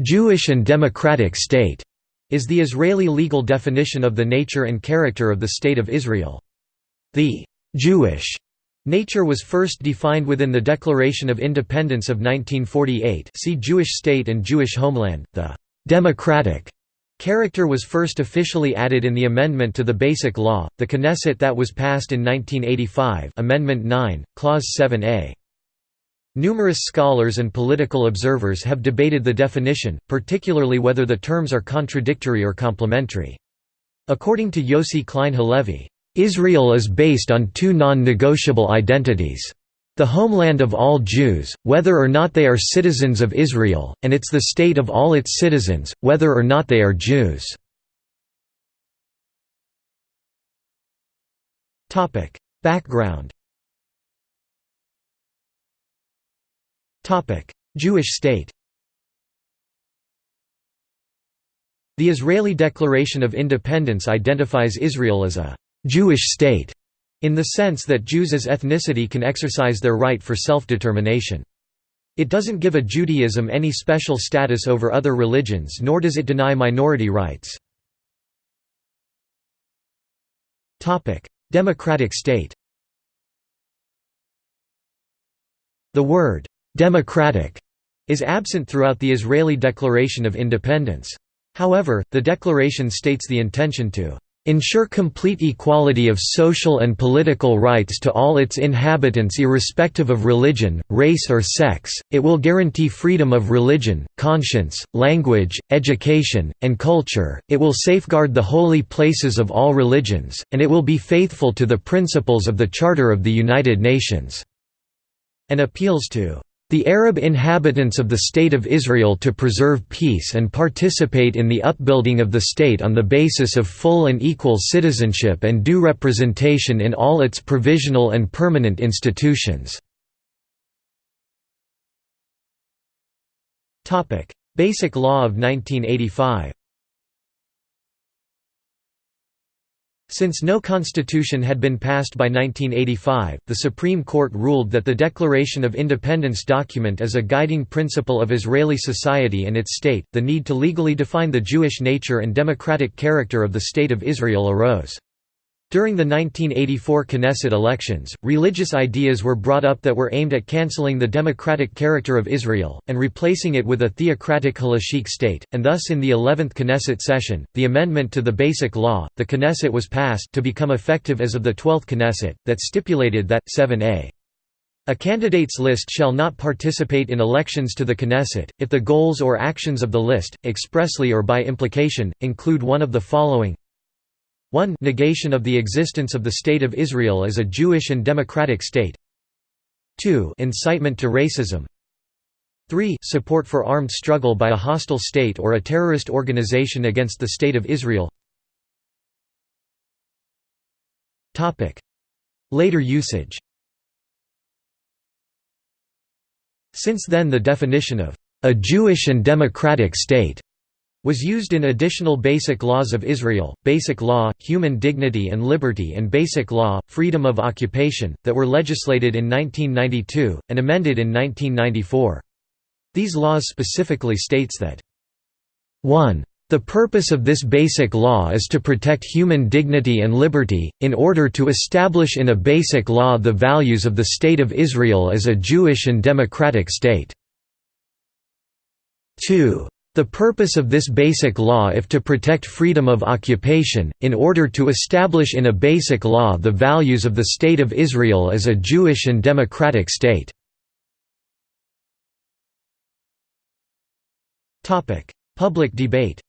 Jewish and democratic state is the Israeli legal definition of the nature and character of the State of Israel. The «Jewish» nature was first defined within the Declaration of Independence of 1948 see Jewish State and Jewish Homeland, the «democratic» character was first officially added in the amendment to the Basic Law, the Knesset that was passed in 1985 Amendment 9, Clause 7a. Numerous scholars and political observers have debated the definition, particularly whether the terms are contradictory or complementary. According to Yossi Klein Halevi, "...Israel is based on two non-negotiable identities. The homeland of all Jews, whether or not they are citizens of Israel, and it's the state of all its citizens, whether or not they are Jews." Background Jewish state The Israeli Declaration of Independence identifies Israel as a «Jewish state» in the sense that Jews as ethnicity can exercise their right for self-determination. It doesn't give a Judaism any special status over other religions nor does it deny minority rights. Democratic state The word «democratic» is absent throughout the Israeli Declaration of Independence. However, the declaration states the intention to ensure complete equality of social and political rights to all its inhabitants irrespective of religion, race or sex, it will guarantee freedom of religion, conscience, language, education, and culture, it will safeguard the holy places of all religions, and it will be faithful to the principles of the Charter of the United Nations", and appeals to the Arab inhabitants of the State of Israel to preserve peace and participate in the upbuilding of the state on the basis of full and equal citizenship and due representation in all its provisional and permanent institutions." Basic Law of 1985 Since no constitution had been passed by 1985, the Supreme Court ruled that the Declaration of Independence document is a guiding principle of Israeli society and its state. The need to legally define the Jewish nature and democratic character of the State of Israel arose. During the 1984 Knesset elections, religious ideas were brought up that were aimed at cancelling the democratic character of Israel, and replacing it with a theocratic halachic state, and thus in the 11th Knesset session, the amendment to the Basic Law, the Knesset was passed to become effective as of the 12th Knesset, that stipulated that, 7a. A candidate's list shall not participate in elections to the Knesset, if the goals or actions of the list, expressly or by implication, include one of the following 1 negation of the existence of the State of Israel as a Jewish and democratic state. 2 incitement to racism. 3 support for armed struggle by a hostile state or a terrorist organization against the State of Israel. Later usage. Since then the definition of a Jewish and democratic state was used in additional Basic Laws of Israel, Basic Law, Human Dignity and Liberty and Basic Law, Freedom of Occupation, that were legislated in 1992, and amended in 1994. These laws specifically states that 1. The purpose of this basic law is to protect human dignity and liberty, in order to establish in a basic law the values of the State of Israel as a Jewish and democratic state. 2. The purpose of this basic law if to protect freedom of occupation, in order to establish in a basic law the values of the State of Israel as a Jewish and democratic state. Public debate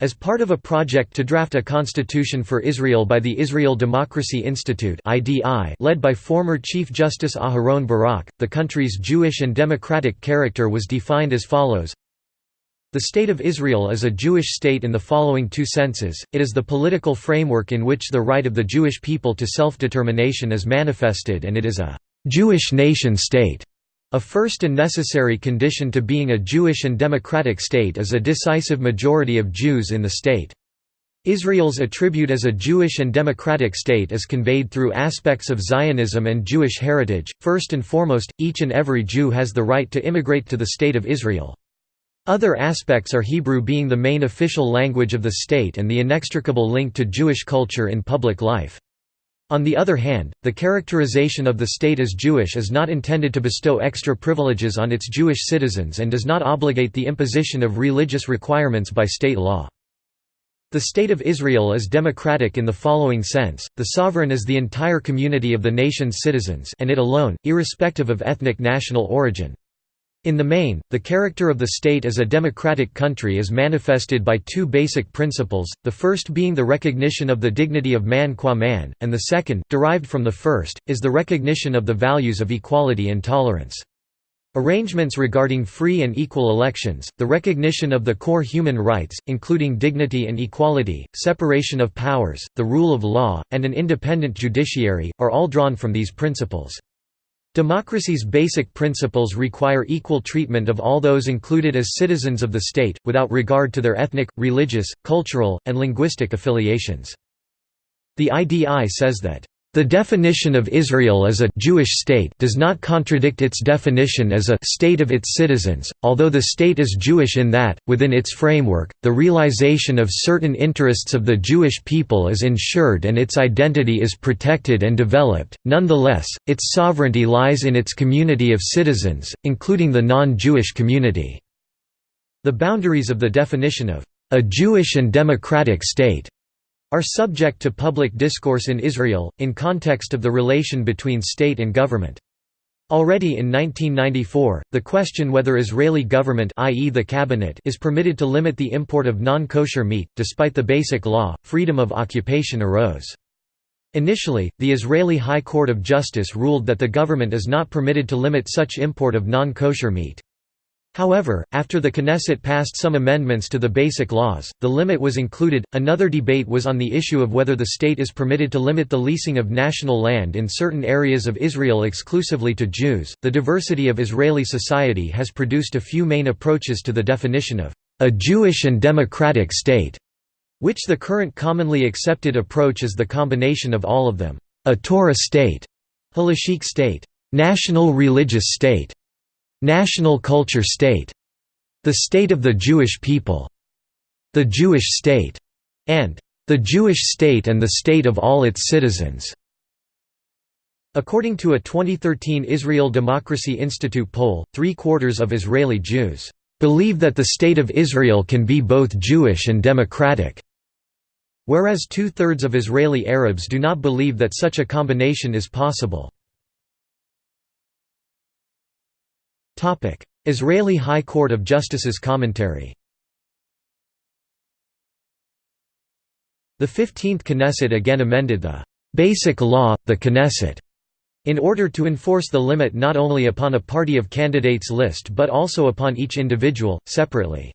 As part of a project to draft a constitution for Israel by the Israel Democracy Institute led by former Chief Justice Aharon Barak, the country's Jewish and democratic character was defined as follows the State of Israel is a Jewish state in the following two senses, it is the political framework in which the right of the Jewish people to self-determination is manifested and it is a «Jewish nation-state». A first and necessary condition to being a Jewish and democratic state is a decisive majority of Jews in the state. Israel's attribute as a Jewish and democratic state is conveyed through aspects of Zionism and Jewish heritage. First and foremost, each and every Jew has the right to immigrate to the State of Israel. Other aspects are Hebrew being the main official language of the state and the inextricable link to Jewish culture in public life. On the other hand, the characterization of the state as Jewish is not intended to bestow extra privileges on its Jewish citizens and does not obligate the imposition of religious requirements by state law. The State of Israel is democratic in the following sense, the sovereign is the entire community of the nation's citizens and it alone, irrespective of ethnic national origin. In the main, the character of the state as a democratic country is manifested by two basic principles, the first being the recognition of the dignity of man qua man, and the second, derived from the first, is the recognition of the values of equality and tolerance. Arrangements regarding free and equal elections, the recognition of the core human rights, including dignity and equality, separation of powers, the rule of law, and an independent judiciary, are all drawn from these principles. Democracy's basic principles require equal treatment of all those included as citizens of the state, without regard to their ethnic, religious, cultural, and linguistic affiliations. The IDI says that the definition of Israel as a Jewish state does not contradict its definition as a state of its citizens, although the state is Jewish in that, within its framework, the realization of certain interests of the Jewish people is ensured and its identity is protected and developed. Nonetheless, its sovereignty lies in its community of citizens, including the non-Jewish community. The boundaries of the definition of a Jewish and democratic state are subject to public discourse in Israel, in context of the relation between state and government. Already in 1994, the question whether Israeli government i.e. the cabinet is permitted to limit the import of non-kosher meat, despite the basic law, freedom of occupation arose. Initially, the Israeli High Court of Justice ruled that the government is not permitted to limit such import of non-kosher meat. However, after the Knesset passed some amendments to the basic laws, the limit was included. Another debate was on the issue of whether the state is permitted to limit the leasing of national land in certain areas of Israel exclusively to Jews. The diversity of Israeli society has produced a few main approaches to the definition of a Jewish and democratic state, which the current commonly accepted approach is the combination of all of them: a Torah state, halachic state, national religious state, National culture state, the state of the Jewish people, the Jewish state, and the Jewish state and the state of all its citizens. According to a 2013 Israel Democracy Institute poll, three-quarters of Israeli Jews believe that the State of Israel can be both Jewish and democratic, whereas two-thirds of Israeli Arabs do not believe that such a combination is possible. Israeli High Court of Justice's commentary. The 15th Knesset again amended the «basic law, the Knesset» in order to enforce the limit not only upon a party of candidates list but also upon each individual, separately.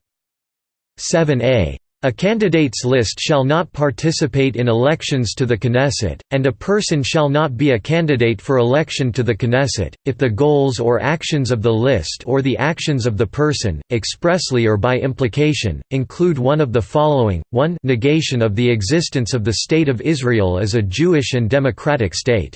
7a a candidates list shall not participate in elections to the Knesset, and a person shall not be a candidate for election to the Knesset, if the goals or actions of the list or the actions of the person, expressly or by implication, include one of the following, 1 negation of the existence of the State of Israel as a Jewish and democratic state.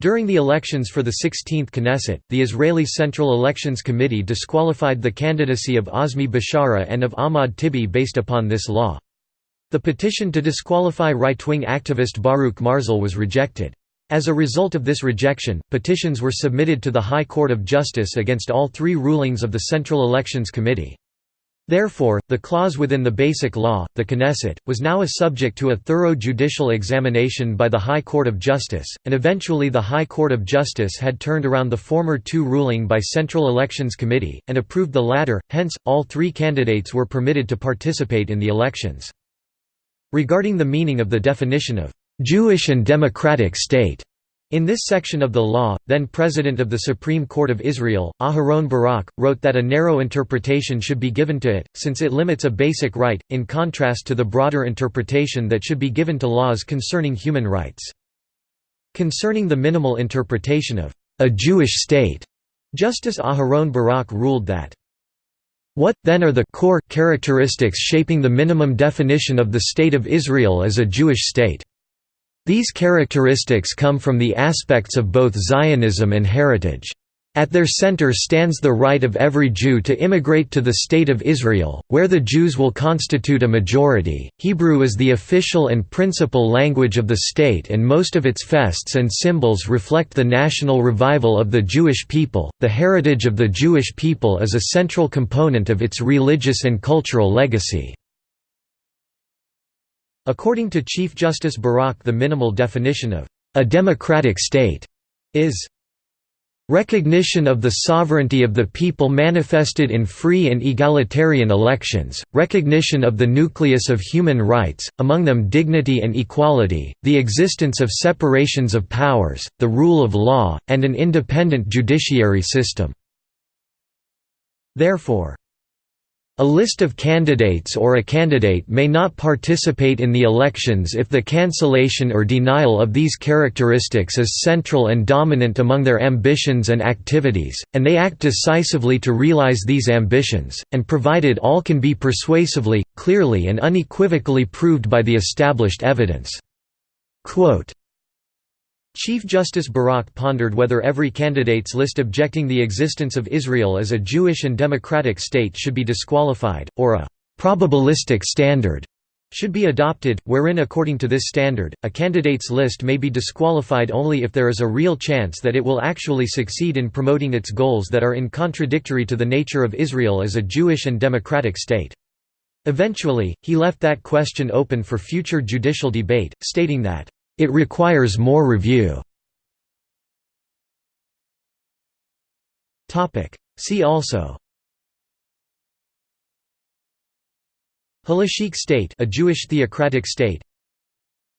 During the elections for the 16th Knesset, the Israeli Central Elections Committee disqualified the candidacy of Azmi Bishara and of Ahmad Tibi based upon this law. The petition to disqualify right-wing activist Baruch Marzel was rejected. As a result of this rejection, petitions were submitted to the High Court of Justice against all three rulings of the Central Elections Committee. Therefore, the clause within the Basic Law, the Knesset, was now a subject to a thorough judicial examination by the High Court of Justice, and eventually the High Court of Justice had turned around the former two ruling by Central Elections Committee, and approved the latter, hence, all three candidates were permitted to participate in the elections. Regarding the meaning of the definition of «Jewish and democratic state», in this section of the law, then President of the Supreme Court of Israel, Aharon Barak, wrote that a narrow interpretation should be given to it, since it limits a basic right, in contrast to the broader interpretation that should be given to laws concerning human rights. Concerning the minimal interpretation of a Jewish state, Justice Aharon Barak ruled that What, then are the core characteristics shaping the minimum definition of the State of Israel as a Jewish state? These characteristics come from the aspects of both Zionism and heritage. At their center stands the right of every Jew to immigrate to the State of Israel, where the Jews will constitute a majority. Hebrew is the official and principal language of the state, and most of its fests and symbols reflect the national revival of the Jewish people. The heritage of the Jewish people is a central component of its religious and cultural legacy. According to Chief Justice Barak, the minimal definition of a democratic state is Recognition of the sovereignty of the people manifested in free and egalitarian elections, recognition of the nucleus of human rights, among them dignity and equality, the existence of separations of powers, the rule of law, and an independent judiciary system. Therefore, a list of candidates or a candidate may not participate in the elections if the cancellation or denial of these characteristics is central and dominant among their ambitions and activities, and they act decisively to realize these ambitions, and provided all can be persuasively, clearly and unequivocally proved by the established evidence. Quote, Chief Justice Barak pondered whether every candidate's list objecting the existence of Israel as a Jewish and democratic state should be disqualified, or a «probabilistic standard» should be adopted, wherein according to this standard, a candidate's list may be disqualified only if there is a real chance that it will actually succeed in promoting its goals that are in contradictory to the nature of Israel as a Jewish and democratic state. Eventually, he left that question open for future judicial debate, stating that it requires more review. See also. Halachic state a Jewish theocratic state.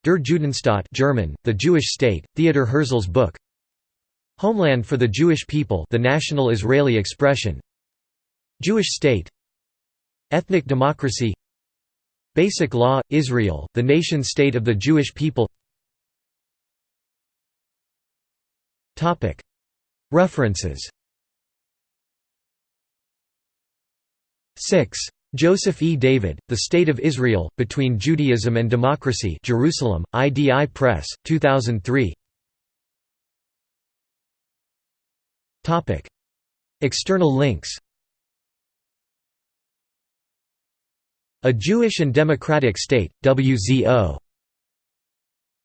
Der Judenstaat German, the Jewish state, Theodor Herzl's book. Homeland for the Jewish people the national Israeli expression. Jewish state. Ethnic democracy. Basic law, Israel, the nation-state of the Jewish people References. 6. Joseph E. David, The State of Israel, Between Judaism and Democracy Jerusalem, IDI Press, 2003 External links. A Jewish and Democratic State, WZO